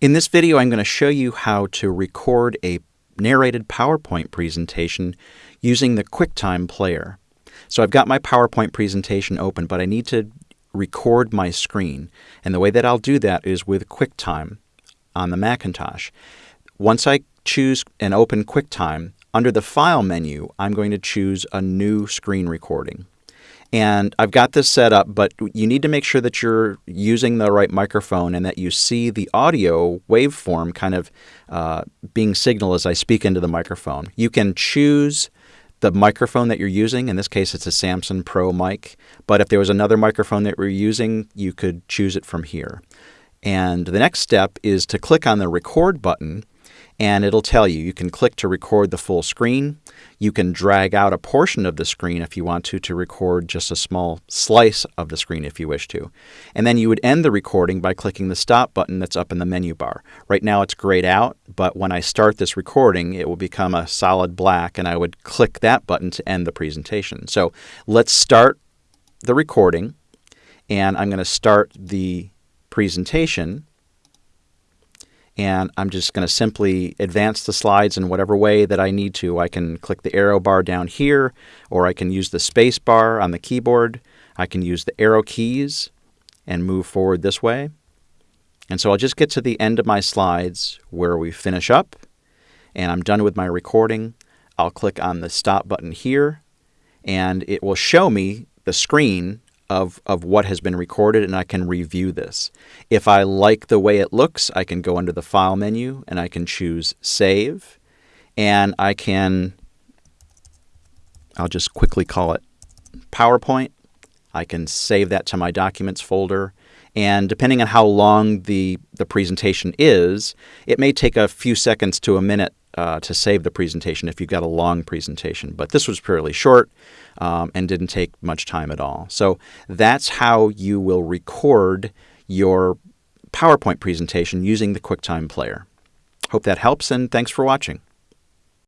In this video, I'm going to show you how to record a narrated PowerPoint presentation using the QuickTime player. So I've got my PowerPoint presentation open, but I need to record my screen. And the way that I'll do that is with QuickTime on the Macintosh. Once I choose and open QuickTime, under the File menu, I'm going to choose a new screen recording. And I've got this set up, but you need to make sure that you're using the right microphone and that you see the audio waveform kind of uh, being signaled as I speak into the microphone. You can choose the microphone that you're using. In this case, it's a Samson Pro mic. But if there was another microphone that we're using, you could choose it from here. And the next step is to click on the record button and it'll tell you. You can click to record the full screen. You can drag out a portion of the screen if you want to to record just a small slice of the screen if you wish to. And then you would end the recording by clicking the stop button that's up in the menu bar. Right now it's grayed out, but when I start this recording, it will become a solid black and I would click that button to end the presentation. So let's start the recording and I'm going to start the presentation and I'm just going to simply advance the slides in whatever way that I need to. I can click the arrow bar down here, or I can use the space bar on the keyboard. I can use the arrow keys and move forward this way. And so I'll just get to the end of my slides where we finish up, and I'm done with my recording. I'll click on the stop button here, and it will show me the screen of, of what has been recorded and I can review this. If I like the way it looks, I can go under the File menu and I can choose Save. And I can, I'll just quickly call it PowerPoint. I can save that to my Documents folder. And depending on how long the, the presentation is, it may take a few seconds to a minute uh, to save the presentation if you've got a long presentation. But this was fairly short um, and didn't take much time at all. So that's how you will record your PowerPoint presentation using the QuickTime Player. Hope that helps, and thanks for watching.